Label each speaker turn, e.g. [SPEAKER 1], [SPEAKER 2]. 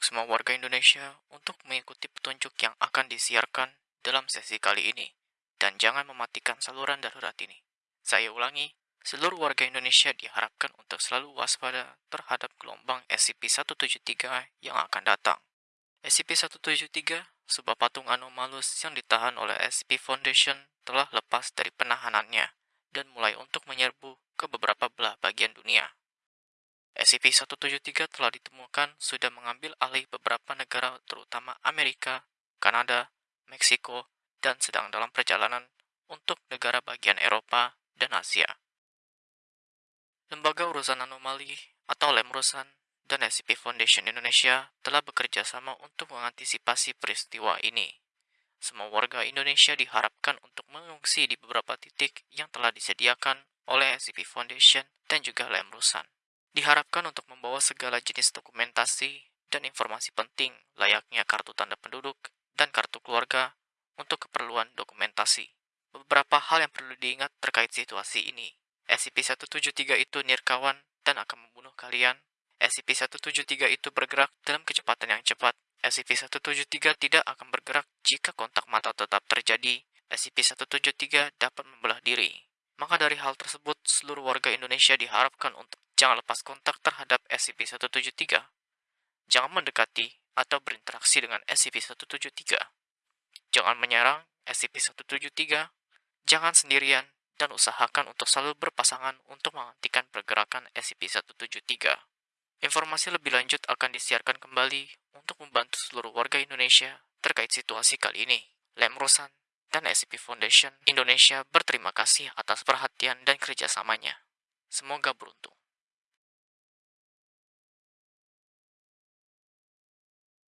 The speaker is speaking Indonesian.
[SPEAKER 1] semua warga Indonesia untuk mengikuti petunjuk yang akan disiarkan dalam sesi kali ini, dan jangan mematikan saluran darurat ini. Saya ulangi, seluruh warga Indonesia diharapkan untuk selalu waspada terhadap gelombang SCP-173 yang akan datang. SCP-173, sebuah patung anomalus yang ditahan oleh SCP Foundation, telah lepas dari penahanannya dan mulai untuk menyerbu ke beberapa belah bagian dunia. SCP-173 telah ditemukan sudah mengambil alih beberapa negara terutama Amerika, Kanada, Meksiko, dan sedang dalam perjalanan untuk negara bagian Eropa dan Asia. Lembaga Urusan Anomali atau Lemrusan dan SCP Foundation Indonesia telah bekerja sama untuk mengantisipasi peristiwa ini. Semua warga Indonesia diharapkan untuk mengungsi di beberapa titik yang telah disediakan oleh SCP Foundation dan juga Lemrusan diharapkan untuk membawa segala jenis dokumentasi dan informasi penting layaknya kartu tanda penduduk dan kartu keluarga untuk keperluan dokumentasi. Beberapa hal yang perlu diingat terkait situasi ini. SCP-173 itu nirkawan dan akan membunuh kalian. SCP-173 itu bergerak dalam kecepatan yang cepat. SCP-173 tidak akan bergerak jika kontak mata tetap terjadi. SCP-173 dapat membelah diri. Maka dari hal tersebut, seluruh warga Indonesia diharapkan untuk Jangan lepas kontak terhadap SCP-173. Jangan mendekati atau berinteraksi dengan SCP-173. Jangan menyerang SCP-173. Jangan sendirian dan usahakan untuk selalu berpasangan untuk menghentikan pergerakan SCP-173. Informasi lebih lanjut akan disiarkan kembali untuk membantu seluruh warga Indonesia terkait situasi kali ini. Lem Rosan dan SCP Foundation Indonesia berterima kasih atas perhatian dan kerjasamanya. Semoga beruntung.